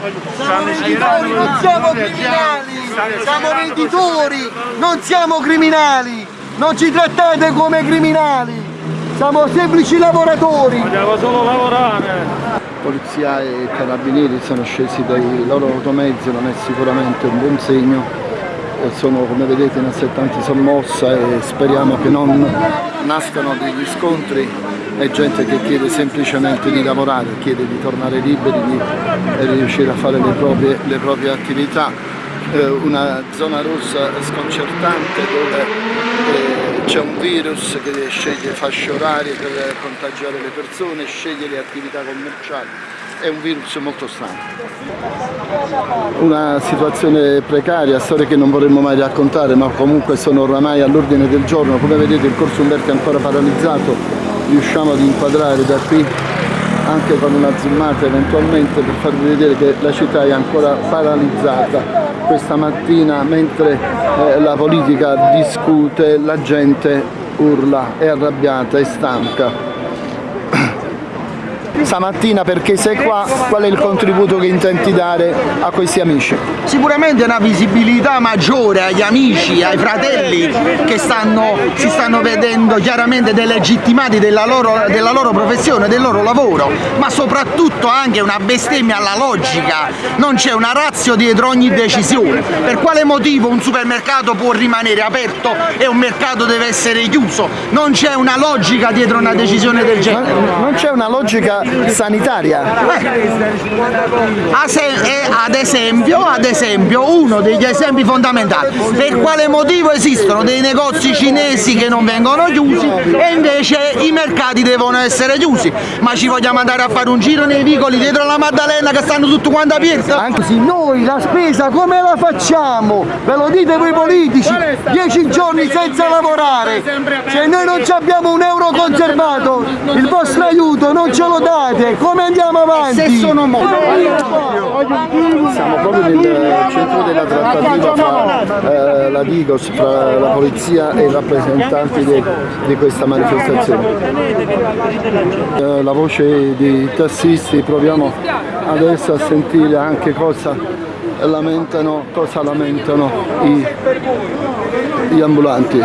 Venditori, non siamo criminali, siamo venditori, non siamo criminali, non ci trattate come criminali, siamo semplici lavoratori. Vogliamo solo lavorare. Polizia e carabinieri sono scesi dai loro automezzi, non è sicuramente un buon segno. Sono come vedete in assettanti sommossa e speriamo che non nascano degli scontri è gente che chiede semplicemente di lavorare, chiede di tornare liberi, di riuscire a fare le proprie, le proprie attività. Eh, una zona rossa sconcertante dove eh, c'è un virus che sceglie fasce orarie per contagiare le persone, sceglie le attività commerciali. È un virus molto strano. Una situazione precaria, storie che non vorremmo mai raccontare ma comunque sono oramai all'ordine del giorno, come vedete il corso Umberti è ancora paralizzato, riusciamo ad inquadrare da qui anche con una zoomata eventualmente per farvi vedere che la città è ancora paralizzata questa mattina mentre eh, la politica discute la gente urla, è arrabbiata, è stanca stamattina perché sei qua, qual è il contributo che intenti dare a questi amici? Sicuramente una visibilità maggiore agli amici, ai fratelli che stanno, si stanno vedendo chiaramente delegittimati della loro, della loro professione, del loro lavoro, ma soprattutto anche una bestemmia alla logica, non c'è una razio dietro ogni decisione. Per quale motivo un supermercato può rimanere aperto e un mercato deve essere chiuso? Non c'è una logica dietro una decisione del genere. Non c'è una logica sanitaria. Ad esempio, ad esempio, uno degli esempi fondamentali, per quale motivo esistono dei negozi cinesi che non vengono chiusi e invece i mercati devono essere chiusi? Ma ci vogliamo andare a fare un giro nei vicoli dietro la Maddalena che stanno tutti quanti aperti? Anche noi la spesa come la facciamo? Ve lo dite voi politici? Dieci giorni senza lavorare, se noi non abbiamo un euro conservato, il vostro aiuto non ce lo date fate? Come andiamo avanti? Se sono morto. Siamo proprio nel centro della trattativa fra eh, la Digos, fra la polizia e i rappresentanti di, di questa manifestazione. Eh, la voce dei tassisti, proviamo adesso a sentire anche cosa lamentano, cosa lamentano i, gli ambulanti.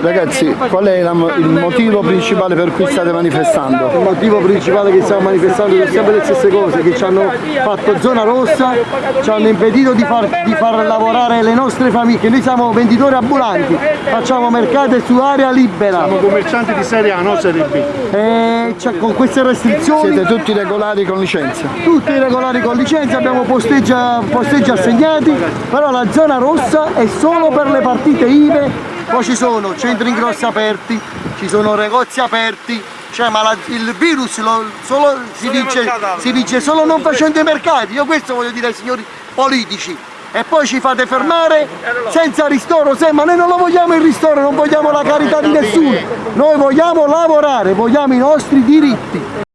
Ragazzi, qual è il motivo principale per cui state manifestando? Il motivo principale che stiamo manifestando sono sempre le stesse cose, che ci hanno fatto zona rossa, ci hanno impedito di far, di far lavorare le nostre famiglie. Noi siamo venditori ambulanti, facciamo mercato su area libera. Siamo commercianti di serie A, non serie B. E cioè, con queste restrizioni... Siete tutti regolari con licenza? Tutti regolari con licenza, abbiamo posteggi, posteggi assegnati, però la zona rossa è solo per le partite IVE poi ci sono centri ingrossi aperti, ci sono negozi aperti, cioè ma la, il virus lo, solo, si, dice, si, dice, solo non facendo i mercati, io questo voglio dire ai signori politici. E poi ci fate fermare senza ristoro, se, ma noi non lo vogliamo il ristoro, non vogliamo la carità di nessuno, noi vogliamo lavorare, vogliamo i nostri diritti.